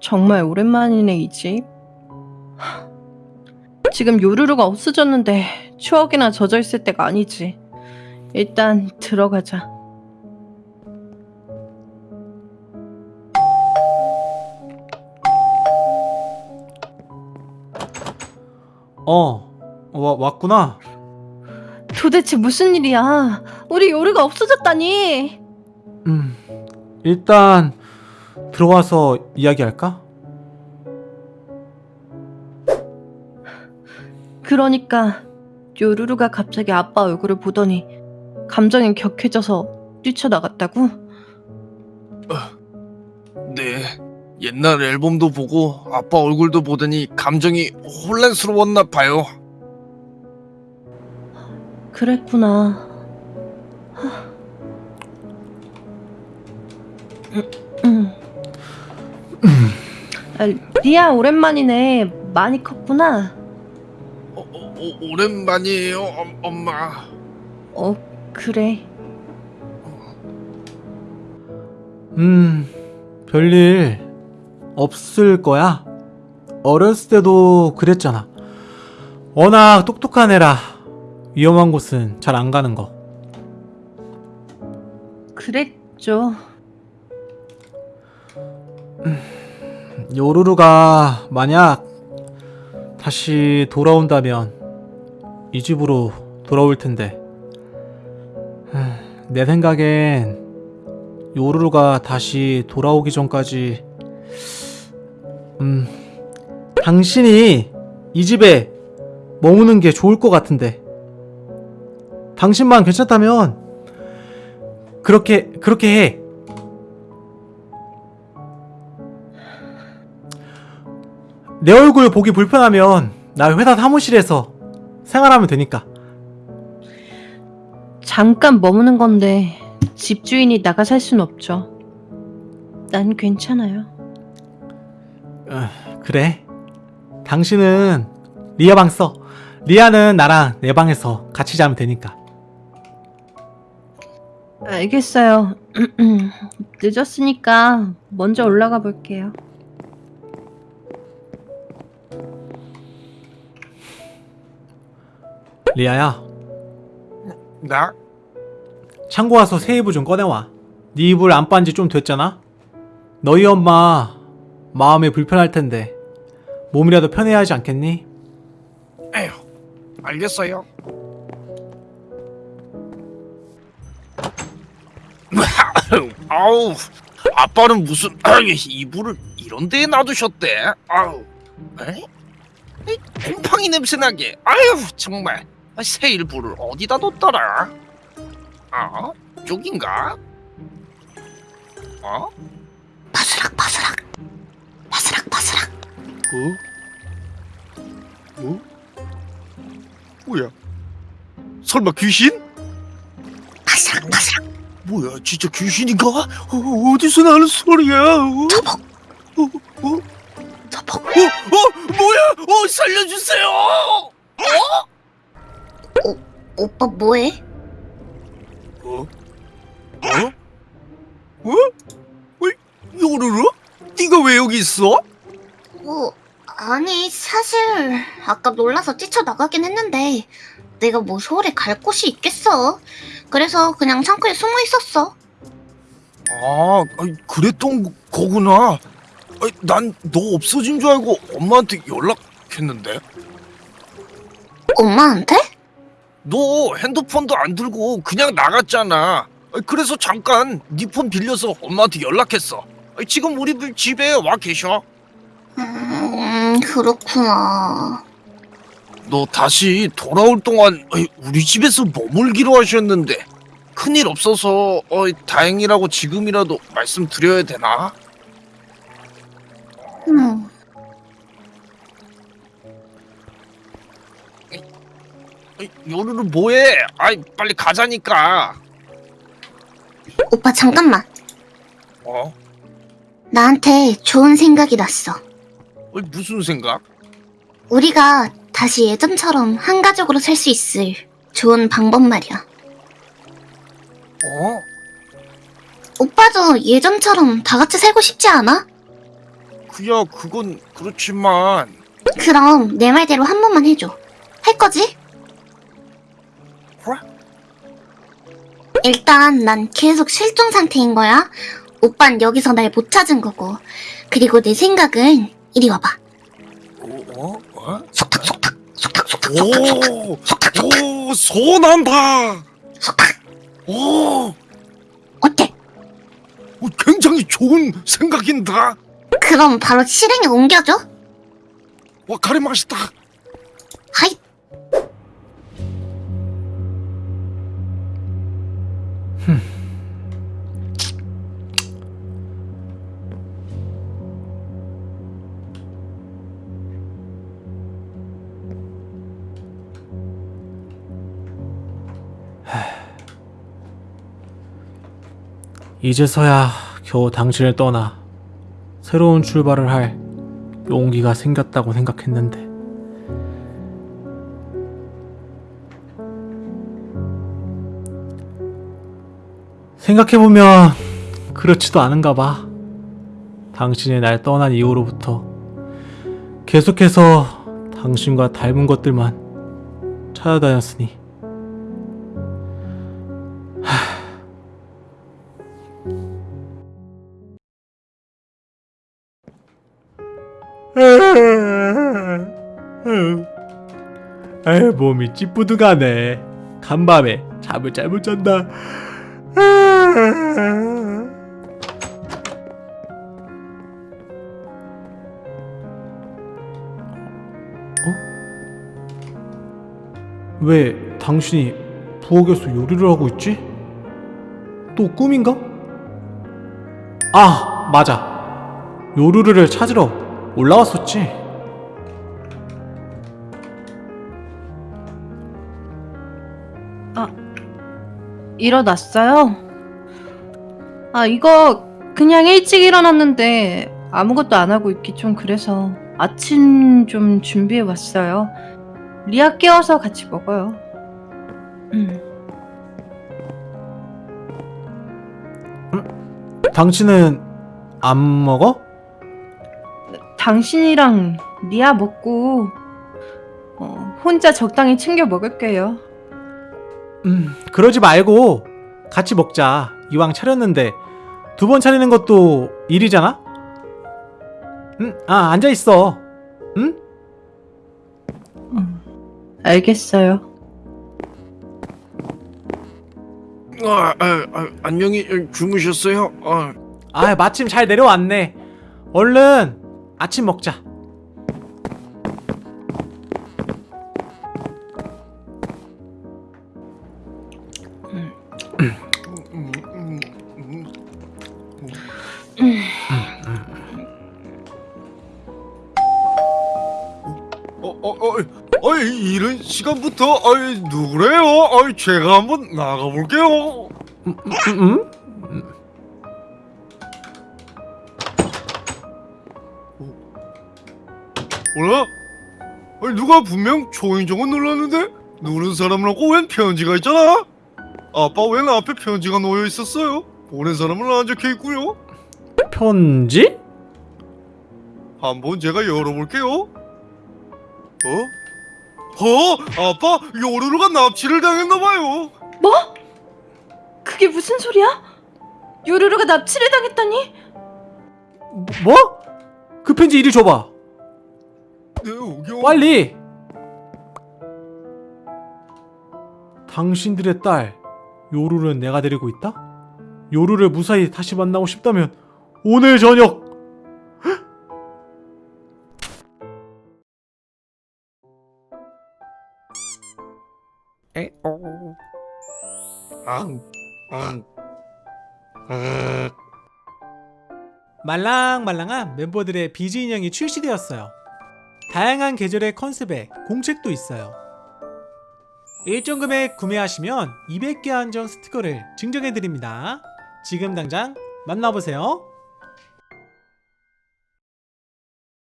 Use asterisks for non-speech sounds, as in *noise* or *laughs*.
정말 오랜만이네 이 집. 하, 지금 요루루가 없어졌는데 추억이나 젖어 있을 때가 아니지. 일단 들어가자. 어, 와, 왔구나. 도대체 무슨 일이야? 우리 요루가 없어졌다니. 음, 일단 들어와서 이야기할까? 그러니까 요루루가 갑자기 아빠 얼굴을 보더니 감정이 격해져서 뛰쳐나갔다고? 네. 옛날 앨범도 보고 아빠 얼굴도 보더니 감정이 혼란스러웠나 봐요. 그랬구나. 하. 음, 음. 아, 리아 오랜만이네. 많이 컸구나. 어, 어, 오- 오랜만이에요, 엄- 엄마. 어, 그래. 음, 별일 없을 거야. 어렸을 때도 그랬잖아. 워낙 똑똑한 애라 위험한 곳은 잘 안 가는 거. 그랬죠. 요루루가 만약 다시 돌아온다면 이 집으로 돌아올 텐데 흠, 내 생각엔 요루루가 다시 돌아오기 전까지 음 당신이 이 집에 머무는 게 좋을 것 같은데 당신만 괜찮다면 그렇게 그렇게 해. 내 얼굴 보기 불편하면 나 회사 사무실에서 생활하면 되니까. 잠깐 머무는 건데 집주인이 나가 살 순 없죠. 난 괜찮아요. 어, 그래. 당신은 리아 방 써. 리아는 나랑 내 방에서 같이 자면 되니까. 알겠어요. *clears throat* 늦었으니까 먼저 올라가 볼게요. 리아야, 나? 창고 와서 새 이불 좀 꺼내와. 네 이불 안 빤지 좀 됐잖아? 너희 엄마 마음이 불편할 텐데 몸이라도 편해야 하지 않겠니? 에휴, 알겠어요. *laughs* 아우, 아빠는 무슨 *clears throat* 이불을 이런 데에 놔두셨대? 아우, 에? 이 곰팡이 냄새 나게. 아유, 정말 새 이불을 어디다 뒀더라? 어? 여긴가? 어? 바스락 바스락 바스락 바스락 어? 어? 뭐야? 설마 귀신? 바스락 바스락 뭐야 진짜 귀신인가? 어, 어디서 나는 소리야? 어? 저복 어? 어? 저복 어? 어? 뭐야? 어 살려주세요! 오빠 뭐해? 어? 어? 어? 어? 요루루? 네가 왜 여기 있어? 뭐 아니 사실 아까 놀라서 뛰쳐나가긴 했는데 내가 뭐 서울에 갈 곳이 있겠어 그래서 그냥 창고에 숨어 있었어 아, 아이, 그랬던 거구나. 난 너 없어진 줄 알고 엄마한테 연락했는데. 엄마한테? 너 핸드폰도 안 들고 그냥 나갔잖아. 그래서 잠깐 네 폰 빌려서 엄마한테 연락했어. 지금 우리 집에 와 계셔. 음 그렇구나 너 다시 돌아올 동안 우리 집에서 머물기로 하셨는데 큰일 없어서 다행이라고 지금이라도 말씀드려야 되나? 요루루 뭐해? 아이 빨리 가자니까. 오빠 잠깐만 어? 나한테 좋은 생각이 났어 어이, 무슨 생각? 우리가 다시 예전처럼 한 가족으로 살 수 있을 좋은 방법 말이야 어? 오빠도 예전처럼 다 같이 살고 싶지 않아? 그야 그건 그렇지만 그럼 내 말대로 한 번만 해줘. 할 거지? 일단 난 계속 실종 상태인 거야. 오빤 여기서 날 못 찾은 거고. 그리고 내 생각은 이리 와봐. 어? 어? 어? 속닥 속닥 속닥 속닥 속닥 오! 속닥 속닥 오! 소난다! 속닥. 오! 어때? 오, 굉장히 좋은 생각인다! 그럼 바로 실행에 옮겨줘. 와 가리 맛있다! 하이. *sighs* 이제서야 겨우 당신을 떠나 새로운 출발을 할 용기가 생겼다고 생각했는데 생각해보면 그렇지도 않은가 봐. 당신이 날 떠난 이후로부터 계속해서 당신과 닮은 것들만 찾아다녔으니. 아유 몸이 찌뿌둥하네. 간밤에 잠을 잘 못 잔다 어? 왜 당신이 부엌에서 요리를 하고 있지? 또 꿈인가? 아 맞아 요루루를 찾으러 올라왔었지. 일어났어요? 아, 이거 그냥 일찍 일어났는데 아무것도 안 하고 있기 좀 그래서 아침 좀 준비해 왔어요. 리아 깨워서 같이 먹어요. 음. 당신은 안 먹어? 당신이랑 리아 먹고 어, 혼자 적당히 챙겨 먹을게요. 음, 그러지 말고 같이 먹자. 이왕 차렸는데 두 번 차리는 것도 일이잖아? 응, 아, 앉아 있어. 응? 음, 알겠어요. 아, 아, 아, 안녕히 주무셨어요? 아, 아, 마침 잘 내려왔네. 얼른 아침 먹자. 어, 어, 어, 이런 시간부터, 어이, 누구래요? 어이, 제가 한번 나가볼게요. 음, 음? 뭐라? 아니, 누가 분명 초인종을 눌렀는데 누른 사람하고 웬 편지가 있잖아? 아빠 웬 앞에 편지가 놓여 있었어요? 보낸 사람은 안 적혀 있고요. 편지? 한번 제가 열어볼게요. 어? 어? 아빠 요루루가 납치를 당했나봐요. 뭐? 그게 무슨 소리야? 요루루가 납치를 당했다니? 뭐? 그 편지 이리 줘봐. 네, 여기 빨리! 당신들의 딸 요루를 내가 데리고 있다? 요루를 무사히 다시 만나고 싶다면 오늘 저녁 말랑말랑한 멤버들의 비즈 인형이 출시되었어요. 다양한 계절의 컨셉에 공책도 있어요. 일정 금액 구매하시면 200개 한정 스티커를 증정해드립니다. 지금 당장 만나보세요.